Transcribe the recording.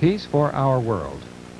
Peace for Our World.